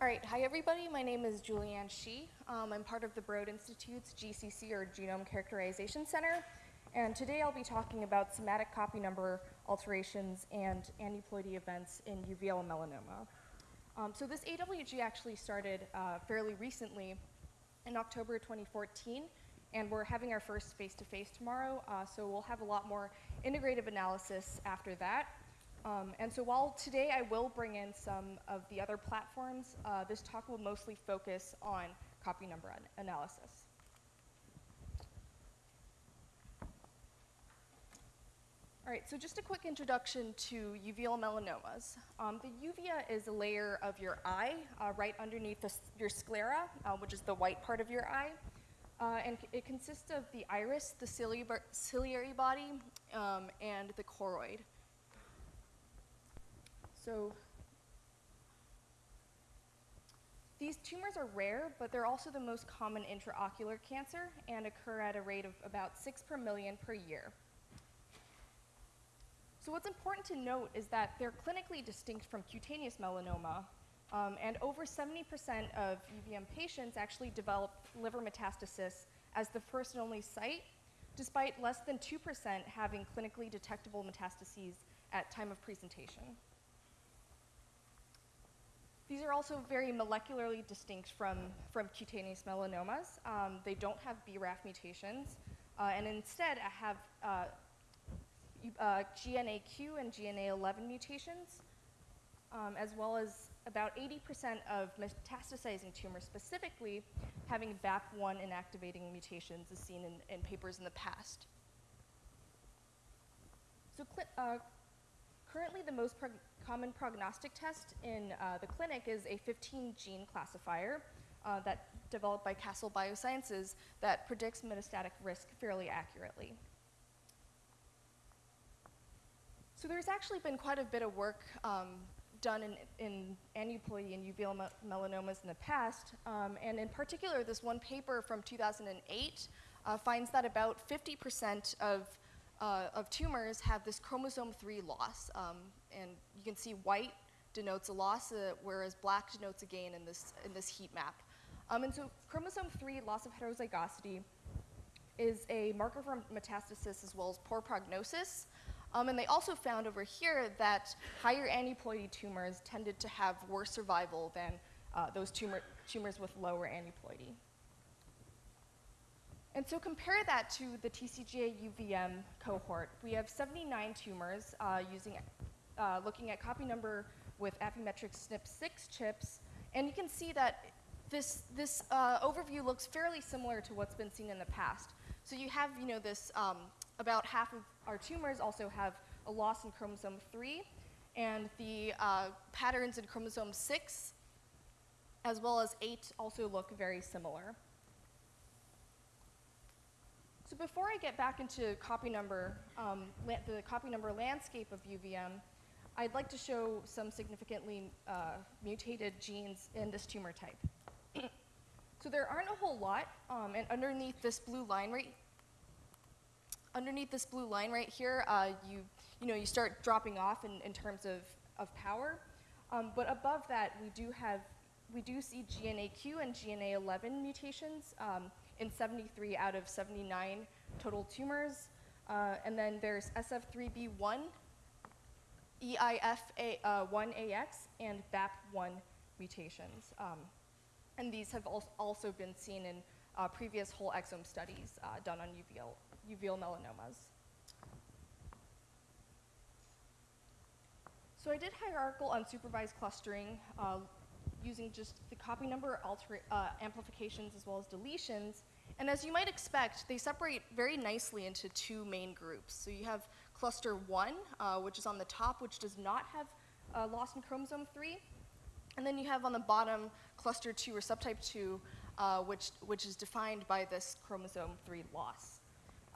All right, hi everybody. My name is Juliann Shih. Um, I'm part of the Broad Institute's GCC or Genome Characterization Center. And today I'll be talking about somatic copy number alterations and aneuploidy events in uveal melanoma. Um, so this AWG actually started uh, fairly recently in October 2014, and we're having our first face-to-face -face tomorrow, uh, so we'll have a lot more integrative analysis after that. Um, and so while today I will bring in some of the other platforms, uh, this talk will mostly focus on copy number an analysis. All right, so just a quick introduction to uveal melanomas. Um, the uvea is a layer of your eye uh, right underneath the, your sclera, uh, which is the white part of your eye. Uh, and it consists of the iris, the ciliary body, um, and the choroid. So these tumors are rare, but they're also the most common intraocular cancer and occur at a rate of about 6 per million per year. So what's important to note is that they're clinically distinct from cutaneous melanoma, um, and over 70% of UVM patients actually develop liver metastasis as the first and only site, despite less than 2% having clinically detectable metastases at time of presentation. These are also very molecularly distinct from, from cutaneous melanomas. Um, they don't have BRAF mutations, uh, and instead have uh, uh, GNAQ and GNA11 mutations, um, as well as about 80% of metastasizing tumors specifically having BAP1 inactivating mutations as seen in, in papers in the past. So uh, currently the most prog common prognostic test in uh, the clinic is a 15 gene classifier uh, that developed by Castle Biosciences that predicts metastatic risk fairly accurately. So there's actually been quite a bit of work um, done in, in aneuploidy and uveal me melanomas in the past, um, and in particular, this one paper from 2008 uh, finds that about 50% of uh, of tumors have this chromosome 3 loss. Um, and you can see white denotes a loss, uh, whereas black denotes a gain in this, in this heat map. Um, and so chromosome 3, loss of heterozygosity, is a marker for metastasis as well as poor prognosis. Um, and they also found over here that higher aneuploidy tumors tended to have worse survival than uh, those tumor, tumors with lower aneuploidy. And so compare that to the TCGA UVM cohort. We have 79 tumors uh, using, uh, looking at copy number with Affymetrix SNP6 chips, and you can see that this, this uh, overview looks fairly similar to what's been seen in the past. So you have, you know, this, um, about half of our tumors also have a loss in chromosome 3, and the uh, patterns in chromosome 6, as well as 8, also look very similar. So before I get back into copy number, um, the copy number landscape of UVM, I'd like to show some significantly uh, mutated genes in this tumor type. so there aren't a whole lot, um, and underneath this blue line right, underneath this blue line right here, uh, you, you know, you start dropping off in, in terms of, of power. Um, but above that, we do have, we do see GNAQ and GNA11 mutations. Um, in 73 out of 79 total tumors. Uh, and then there's SF3B1, EIF1AX, uh, and BAP1 mutations. Um, and these have al also been seen in uh, previous whole exome studies uh, done on uveal, uveal melanomas. So I did hierarchical unsupervised clustering uh, using just the copy number uh, amplifications as well as deletions. And as you might expect, they separate very nicely into two main groups. So you have cluster one, uh, which is on the top, which does not have uh, loss in chromosome three. And then you have on the bottom cluster two or subtype two, uh, which, which is defined by this chromosome three loss.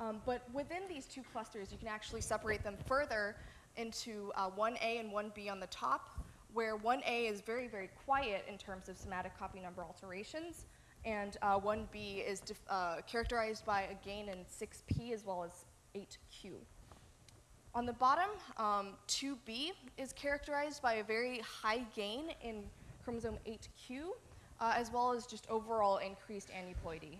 Um, but within these two clusters, you can actually separate them further into 1A uh, and 1B on the top, where 1A is very, very quiet in terms of somatic copy number alterations, and uh, 1B is uh, characterized by a gain in 6P as well as 8Q. On the bottom, um, 2B is characterized by a very high gain in chromosome 8q, uh, as well as just overall increased aneuploidy.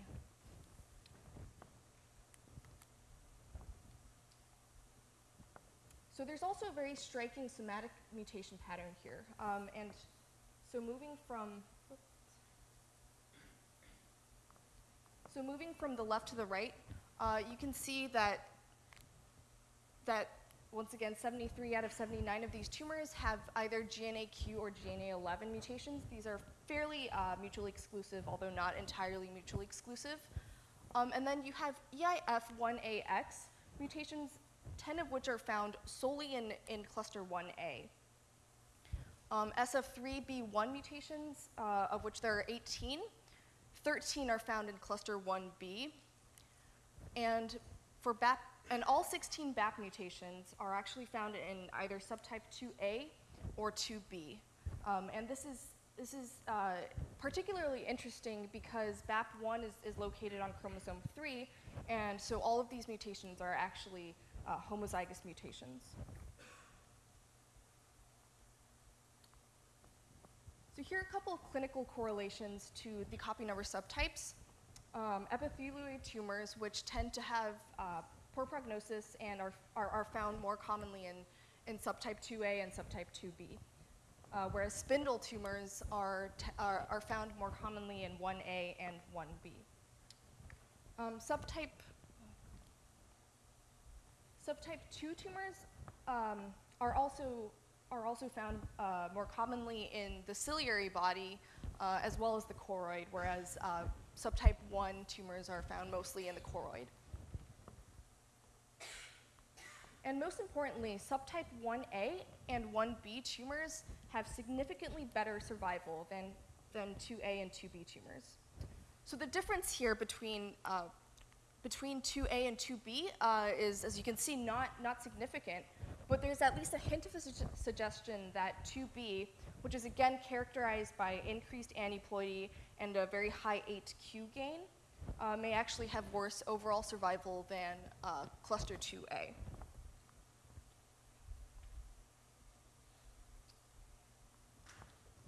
So there's also a very striking somatic mutation pattern here. Um, and so moving from, so moving from the left to the right, uh, you can see that, that once again, 73 out of 79 of these tumors have either GNAQ or GNA11 mutations. These are fairly uh, mutually exclusive, although not entirely mutually exclusive. Um, and then you have EIF1AX mutations 10 of which are found solely in, in cluster 1A. Um, SF3B1 mutations, uh, of which there are 18, 13 are found in cluster 1B. And for BAP, and all 16 BAP mutations are actually found in either subtype 2A or 2B. Um, and this is, this is uh, particularly interesting because BAP1 is, is located on chromosome 3, and so all of these mutations are actually uh, homozygous mutations. So here are a couple of clinical correlations to the copy number subtypes. Um, epithelioid tumors, which tend to have uh, poor prognosis and are, are, are, found more commonly in, in subtype 2A and subtype 2B. Uh, whereas spindle tumors are, are, are, found more commonly in 1A and 1B. Um, subtype Subtype 2 tumors um, are, also, are also found uh, more commonly in the ciliary body uh, as well as the choroid, whereas uh, subtype 1 tumors are found mostly in the choroid. And most importantly, subtype 1A and 1B tumors have significantly better survival than, than 2A and 2B tumors. So the difference here between uh, between 2A and 2B uh, is, as you can see, not, not significant, but there's at least a hint of a su suggestion that 2B, which is again characterized by increased aneuploidy and a very high 8Q gain, uh, may actually have worse overall survival than uh, cluster 2A.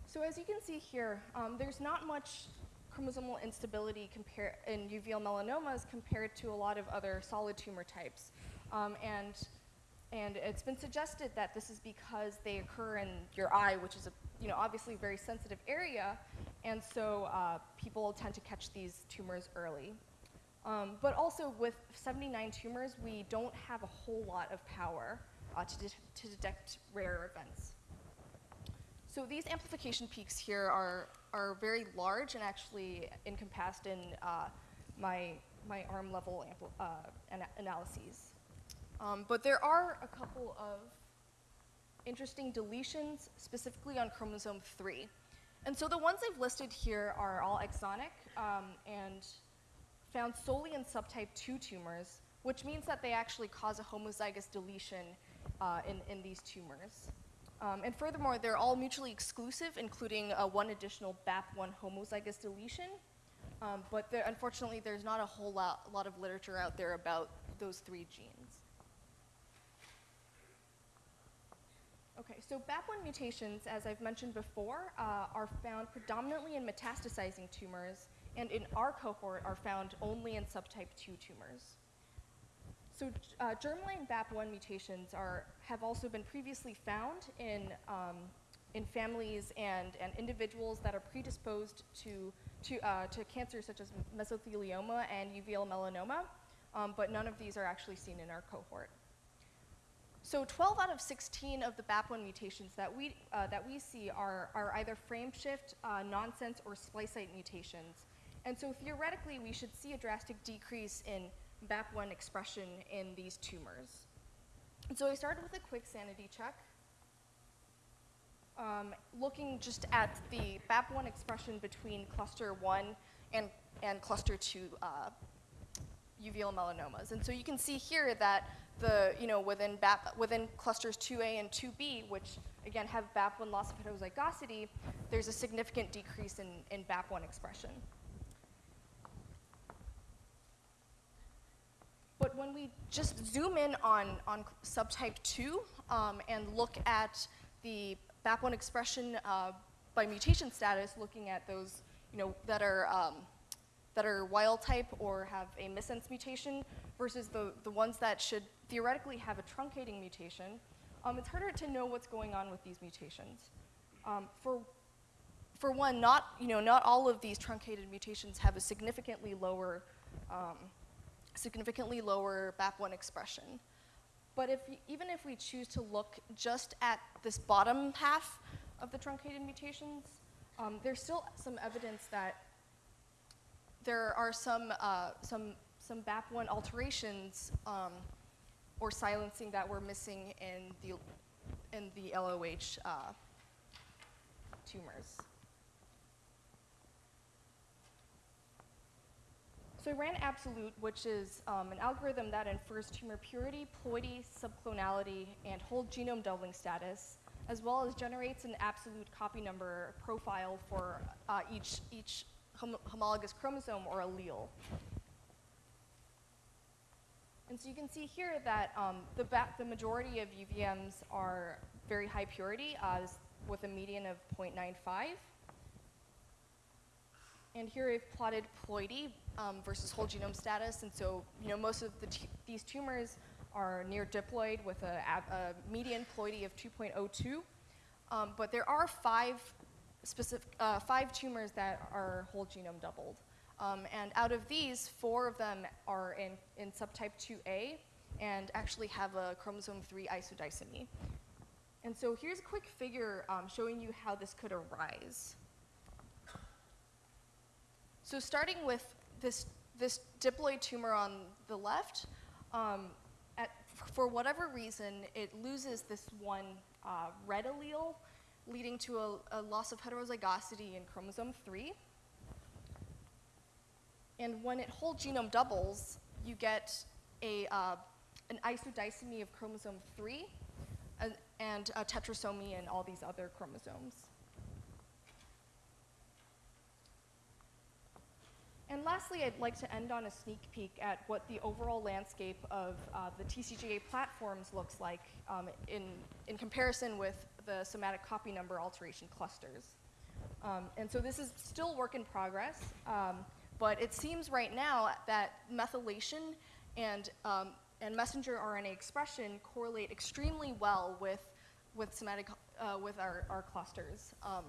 So as you can see here, um, there's not much chromosomal instability in uveal melanomas compared to a lot of other solid tumor types. Um, and, and it's been suggested that this is because they occur in your eye, which is a, you know, obviously a very sensitive area, and so uh, people tend to catch these tumors early. Um, but also with 79 tumors, we don't have a whole lot of power uh, to, de to detect rare events. So these amplification peaks here are, are very large and actually encompassed in uh, my, my arm level uh, ana analyses. Um, but there are a couple of interesting deletions, specifically on chromosome 3. And so the ones I've listed here are all exonic um, and found solely in subtype 2 tumors, which means that they actually cause a homozygous deletion uh, in, in these tumors. Um, and furthermore, they're all mutually exclusive, including uh, one additional BAP1 homozygous deletion. Um, but there, unfortunately, there's not a whole lot, lot of literature out there about those three genes. Okay, so BAP1 mutations, as I've mentioned before, uh, are found predominantly in metastasizing tumors, and in our cohort are found only in subtype 2 tumors. So uh, germline BAP1 mutations are, have also been previously found in, um, in families and, and individuals that are predisposed to, to, uh, to cancers such as mesothelioma and uveal melanoma, um, but none of these are actually seen in our cohort. So 12 out of 16 of the BAP1 mutations that we, uh, that we see are, are either frameshift, uh, nonsense, or splice site mutations. And so theoretically, we should see a drastic decrease in BAP1 expression in these tumors. So I started with a quick sanity check, um, looking just at the BAP1 expression between cluster 1 and, and cluster 2 uh, uveal melanomas. And so you can see here that the, you know, within, BAP, within clusters 2A and 2B, which again have BAP1 loss of heterozygosity, there's a significant decrease in, in BAP1 expression. But when we just zoom in on, on subtype 2 um, and look at the BAP1 expression uh, by mutation status, looking at those, you know, that are um, that are wild type or have a missense mutation versus the, the ones that should theoretically have a truncating mutation, um, it's harder to know what's going on with these mutations. Um, for, for one, not, you know, not all of these truncated mutations have a significantly lower, um, significantly lower BAP1 expression. But if, even if we choose to look just at this bottom half of the truncated mutations, um, there's still some evidence that there are some, uh, some, some BAP1 alterations um, or silencing that we're missing in the, in the LOH uh, tumors. So I ran Absolute, which is um, an algorithm that infers tumor purity, ploidy, subclonality, and whole genome doubling status, as well as generates an absolute copy number profile for uh, each, each hom homologous chromosome or allele. And so you can see here that um, the, the, majority of UVMs are very high purity uh, with a median of 0.95. And here I've plotted ploidy um, versus whole genome status. And so, you know, most of the these tumors are near diploid with a, a median ploidy of 2.02. Um, but there are five specific, uh, five tumors that are whole genome doubled. Um, and out of these, four of them are in, in subtype 2A and actually have a chromosome 3 isodisomy. And so here's a quick figure um, showing you how this could arise. So starting with this, this diploid tumor on the left, um, at, for whatever reason, it loses this one uh, red allele leading to a, a loss of heterozygosity in chromosome 3. And when it whole genome doubles, you get a, uh, an isodisomy of chromosome 3 and, and a tetrasomy in all these other chromosomes. And lastly, I'd like to end on a sneak peek at what the overall landscape of uh, the TCGA platforms looks like um, in, in comparison with the somatic copy number alteration clusters. Um, and so this is still work in progress, um, but it seems right now that methylation and, um, and messenger RNA expression correlate extremely well with, with somatic, uh, with our, our clusters. Um,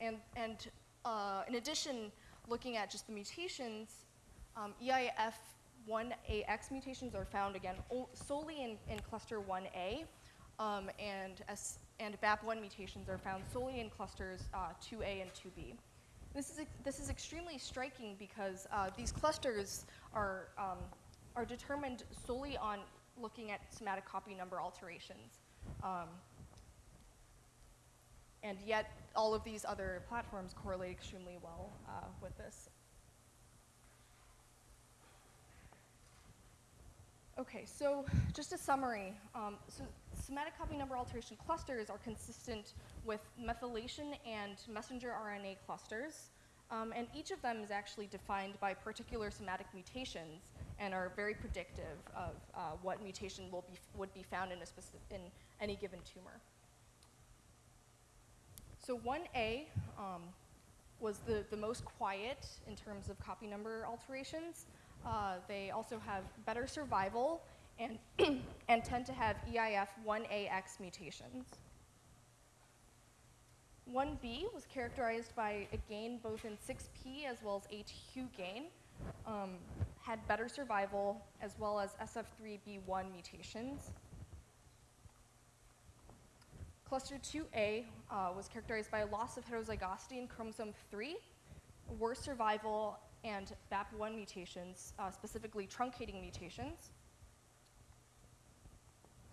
and, and uh, in addition, looking at just the mutations, um, EIF1AX mutations are found again solely in, in cluster 1A, um, and, S and BAP1 mutations are found solely in clusters uh, 2A and 2B. This is, this is extremely striking because uh, these clusters are, um, are determined solely on looking at somatic copy number alterations. Um, and yet, all of these other platforms correlate extremely well uh, with this. Okay, so just a summary. Um, so somatic copy number alteration clusters are consistent with methylation and messenger RNA clusters. Um, and each of them is actually defined by particular somatic mutations and are very predictive of uh, what mutation will be, would be found in, a in any given tumor. So 1A um, was the, the most quiet in terms of copy number alterations. Uh, they also have better survival and, and tend to have EIF 1AX mutations. 1B was characterized by a gain both in 6P as well as 8Q gain, um, had better survival as well as SF3B1 mutations. Cluster 2A uh, was characterized by a loss of heterozygosity in chromosome 3, worse survival, and BAP1 mutations, uh, specifically truncating mutations.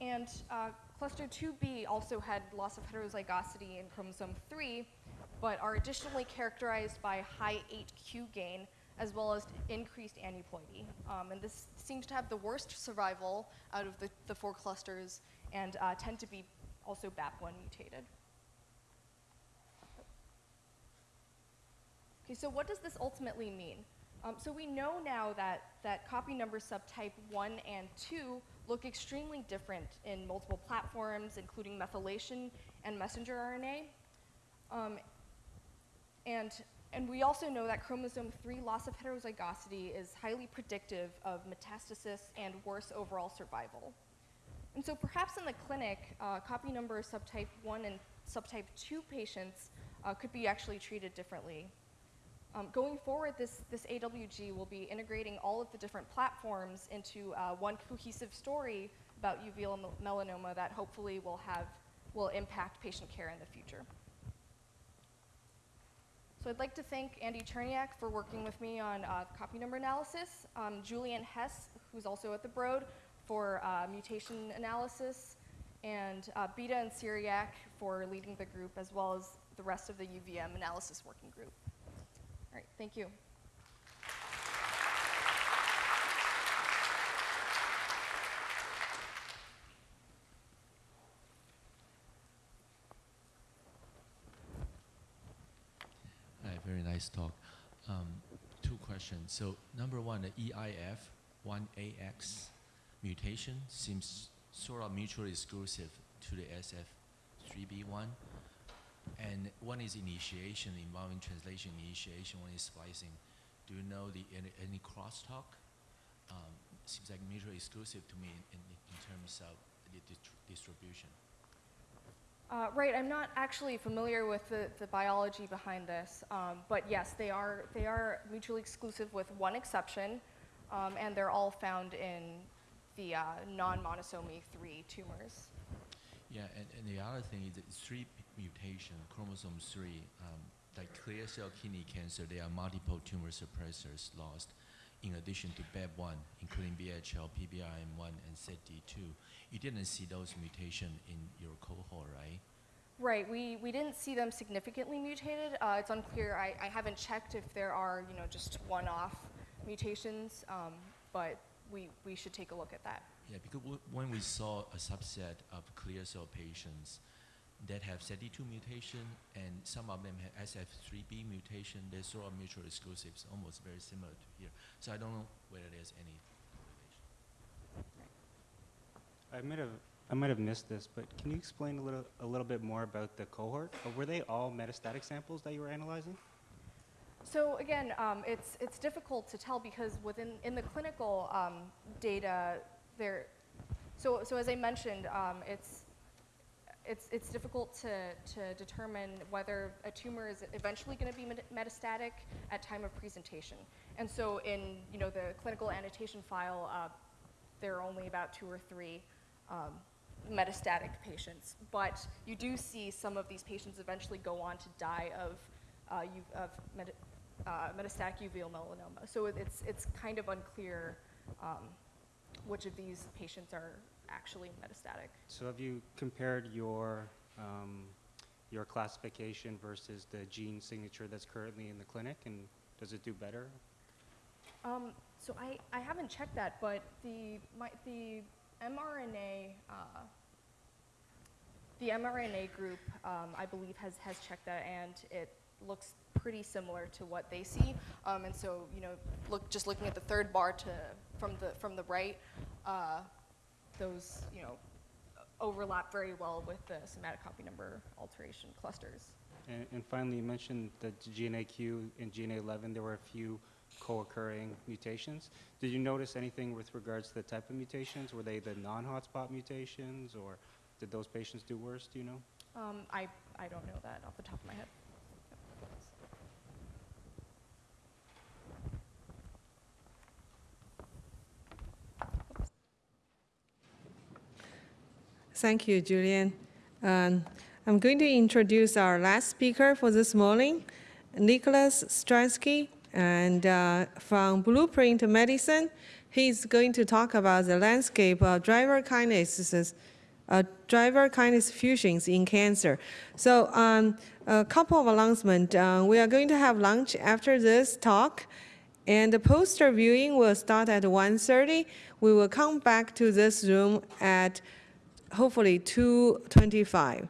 And uh, cluster 2B also had loss of heterozygosity in chromosome 3, but are additionally characterized by high 8q gain as well as increased aneuploidy. Um, and this seems to have the worst survival out of the, the four clusters and uh, tend to be also BAP1 mutated. Okay, so what does this ultimately mean? Um, so we know now that, that copy number subtype 1 and 2 look extremely different in multiple platforms, including methylation and messenger RNA. Um, and, and we also know that chromosome 3 loss of heterozygosity is highly predictive of metastasis and worse overall survival. And so perhaps in the clinic, uh, copy number subtype 1 and subtype 2 patients uh, could be actually treated differently. Um, going forward, this, this AWG will be integrating all of the different platforms into uh, one cohesive story about uveal melanoma that hopefully will have, will impact patient care in the future. So I'd like to thank Andy Cherniack for working with me on uh, copy number analysis, um, Julian Hess, who's also at the Broad, for uh, mutation analysis, and uh, Beta and Syriac for leading the group, as well as the rest of the UVM analysis working group. All right, thank you. Hi, very nice talk. Um, two questions. So number one, the EIF 1AX mutation seems sort of mutually exclusive to the SF3B1. And one is initiation involving translation initiation, one is splicing. Do you know the any, any crosstalk? Um, seems like mutually exclusive to me in, in, in terms of the distri- distribution. Uh, right, I'm not actually familiar with the, the biology behind this, um, but yes, they are, they are mutually exclusive with one exception, um, and they're all found in the uh, non-monosomy 3 tumors. Yeah, and, and the other thing is that three mutation, chromosome three, um, like clear cell kidney cancer, there are multiple tumor suppressors lost, in addition to BAP1, including VHL, PBRM1, and SETD2. You didn't see those mutation in your cohort, right? Right, we, we didn't see them significantly mutated. Uh, it's unclear, I, I haven't checked if there are, you know, just one-off mutations, um, but we, we should take a look at that. Yeah, because w- when we saw a subset of clear cell patients that have SETD2 mutation and some of them have SF3B mutation, they're sort of mutually exclusive, almost very similar to here. So I don't know whether there's any relation. I might have, I might have missed this, but can you explain a little, a little bit more about the cohort? Uh, Were they all metastatic samples that you were analyzing? So again, um, it's, it's difficult to tell because within, in the clinical um, data, there, so, so as I mentioned, um, it's, it's, it's difficult to, to determine whether a tumor is eventually going to be metastatic at time of presentation. And so in, you know, the clinical annotation file, uh, there are only about two or three um, metastatic patients. But you do see some of these patients eventually go on to die of, uh, of uh, metastatic uveal melanoma. So it's, it's kind of unclear um, which of these patients are actually metastatic. So have you compared your, um, your classification versus the gene signature that's currently in the clinic, and does it do better? Um, so I, I haven't checked that, but the, my, the mRNA, uh, the mRNA group, um, I believe, has, has checked that, and it looks pretty similar to what they see. Um, and so, you know, look, just looking at the third bar to, from, the, from the right, uh, those, you know, overlap very well with the somatic copy number alteration clusters. And, and finally, you mentioned that GNAQ and GNA11, there were a few co-occurring mutations. Did you notice anything with regards to the type of mutations? Were they the non-hotspot mutations, or did those patients do worse, do you know? Um, I, I don't know that off the top of my head. Thank you, Julian. Um, I'm going to introduce our last speaker for this morning, Nicolas Stransky, and uh, from Blueprint Medicine. He's going to talk about the landscape of driver kinases, uh, driver kinase fusions in cancer. So, um, a couple of announcements. Uh, we are going to have lunch after this talk, and the poster viewing will start at 1:30. We will come back to this room at hopefully 225.